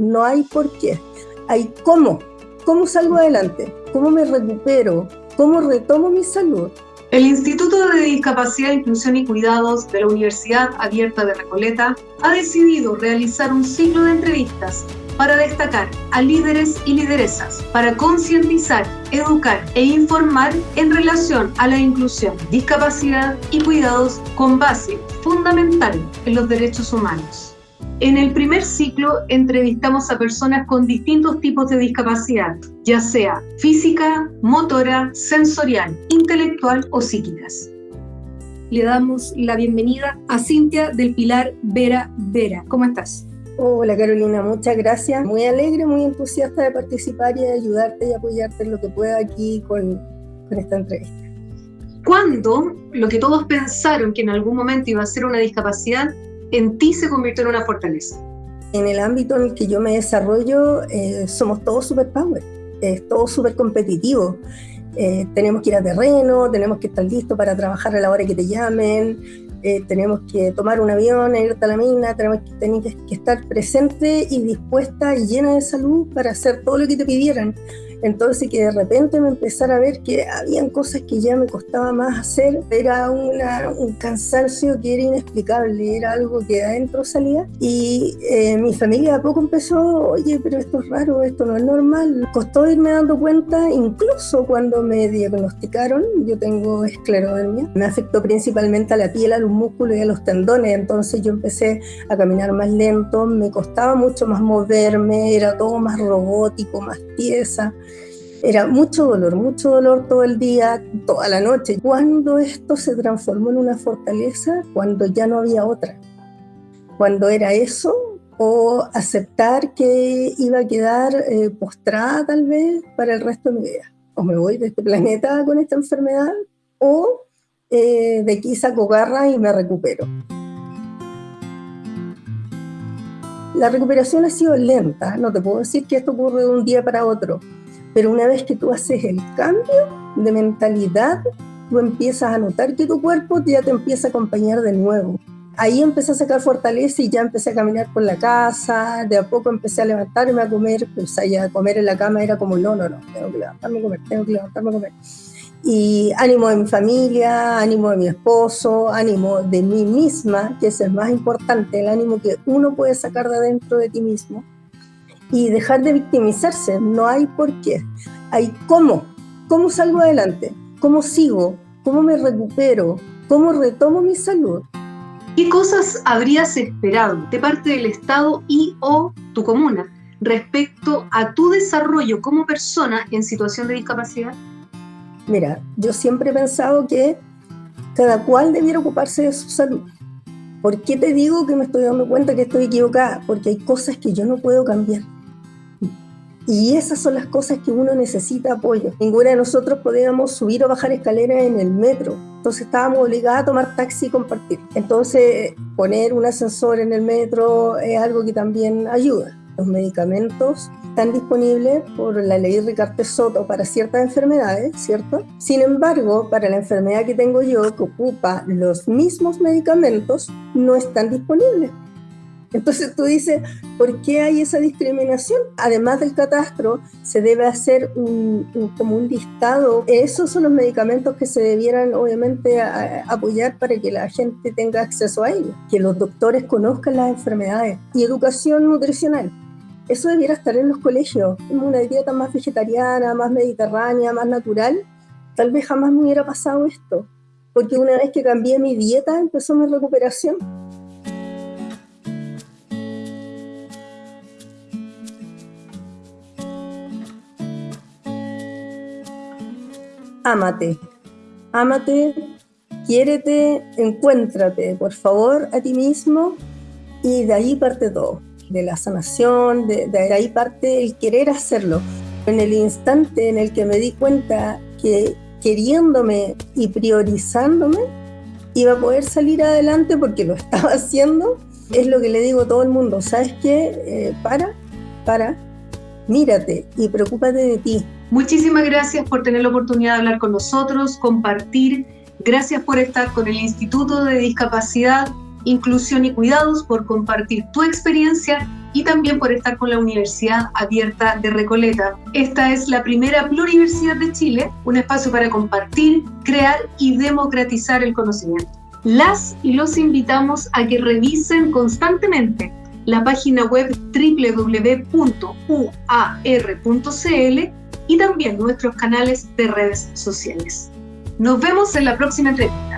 No hay por qué. Hay cómo. ¿Cómo salgo adelante? ¿Cómo me recupero? ¿Cómo retomo mi salud? El Instituto de Discapacidad, Inclusión y Cuidados de la Universidad Abierta de Recoleta ha decidido realizar un ciclo de entrevistas para destacar a líderes y lideresas, para concientizar, educar e informar en relación a la inclusión, discapacidad y cuidados con base fundamental en los derechos humanos. En el primer ciclo entrevistamos a personas con distintos tipos de discapacidad, ya sea física, motora, sensorial, intelectual o psíquicas. Le damos la bienvenida a Cintia del Pilar Vera Vera. ¿Cómo estás? Hola Carolina, muchas gracias. Muy alegre, muy entusiasta de participar y de ayudarte y apoyarte en lo que pueda aquí con, con esta entrevista. ¿Cuándo lo que todos pensaron que en algún momento iba a ser una discapacidad, en ti se convirtió en una fortaleza? En el ámbito en el que yo me desarrollo, eh, somos todos superpower, es todo súper competitivo. Eh, tenemos que ir a terreno, tenemos que estar listos para trabajar a la hora que te llamen, eh, tenemos que tomar un avión, irte a la mina, tenemos que, que estar presente y dispuesta y llena de salud para hacer todo lo que te pidieran. Entonces que de repente me empezara a ver que habían cosas que ya me costaba más hacer, era un cansancio que era inexplicable, era algo que adentro salía y eh, mi familia a poco empezó, oye, pero esto es raro, esto no es normal. Costó irme dando cuenta, incluso cuando me diagnosticaron, yo tengo esclerodermia, me afectó principalmente a la piel, a los músculos y a los tendones, entonces yo empecé a caminar más lento, me costaba mucho más moverme, era todo más robótico, más tiesa. Era mucho dolor, mucho dolor todo el día, toda la noche. Cuando esto se transformó en una fortaleza, cuando ya no había otra. Cuando era eso, o aceptar que iba a quedar eh, postrada tal vez para el resto de mi vida. O me voy de este planeta con esta enfermedad, o eh, de aquí saco garra y me recupero. La recuperación ha sido lenta, no te puedo decir que esto ocurre de un día para otro, pero una vez que tú haces el cambio de mentalidad, tú empiezas a notar que tu cuerpo ya te empieza a acompañar de nuevo. Ahí empecé a sacar fortaleza y ya empecé a caminar por la casa, de a poco empecé a levantarme a comer, pues allá a comer en la cama era como, no, no, no, tengo que levantarme a comer, tengo que levantarme a comer. Y ánimo de mi familia, ánimo de mi esposo, ánimo de mí misma, que es el más importante, el ánimo que uno puede sacar de adentro de ti mismo y dejar de victimizarse. No hay por qué. Hay cómo. ¿Cómo salgo adelante? ¿Cómo sigo? ¿Cómo me recupero? ¿Cómo retomo mi salud? ¿Qué cosas habrías esperado de parte del Estado y o tu comuna respecto a tu desarrollo como persona en situación de discapacidad? Mira, yo siempre he pensado que cada cual debiera ocuparse de su salud. ¿Por qué te digo que me estoy dando cuenta que estoy equivocada? Porque hay cosas que yo no puedo cambiar. Y esas son las cosas que uno necesita apoyo. Ninguna de nosotros podíamos subir o bajar escaleras en el metro. Entonces estábamos obligados a tomar taxi y compartir. Entonces poner un ascensor en el metro es algo que también ayuda. Los medicamentos están disponibles por la ley Ricardo Soto para ciertas enfermedades, ¿cierto? Sin embargo, para la enfermedad que tengo yo, que ocupa los mismos medicamentos, no están disponibles. Entonces tú dices, ¿por qué hay esa discriminación? Además del catastro, se debe hacer un, como un listado. Esos son los medicamentos que se debieran obviamente apoyar para que la gente tenga acceso a ellos, que los doctores conozcan las enfermedades y educación nutricional. Eso debiera estar en los colegios, una dieta más vegetariana, más mediterránea, más natural. Tal vez jamás me hubiera pasado esto, porque una vez que cambié mi dieta empezó mi recuperación. Ámate, ámate, quiérete, encuéntrate, por favor, a ti mismo y de ahí parte todo, de la sanación, de, de ahí parte el querer hacerlo. En el instante en el que me di cuenta que queriéndome y priorizándome, iba a poder salir adelante porque lo estaba haciendo, es lo que le digo a todo el mundo, ¿sabes qué? Eh, para, para, mírate y preocúpate de ti, Muchísimas gracias por tener la oportunidad de hablar con nosotros, compartir. Gracias por estar con el Instituto de Discapacidad, Inclusión y Cuidados, por compartir tu experiencia y también por estar con la Universidad Abierta de Recoleta. Esta es la primera pluriversidad de Chile, un espacio para compartir, crear y democratizar el conocimiento. Las y los invitamos a que revisen constantemente la página web www.uar.cl y también nuestros canales de redes sociales. Nos vemos en la próxima entrevista.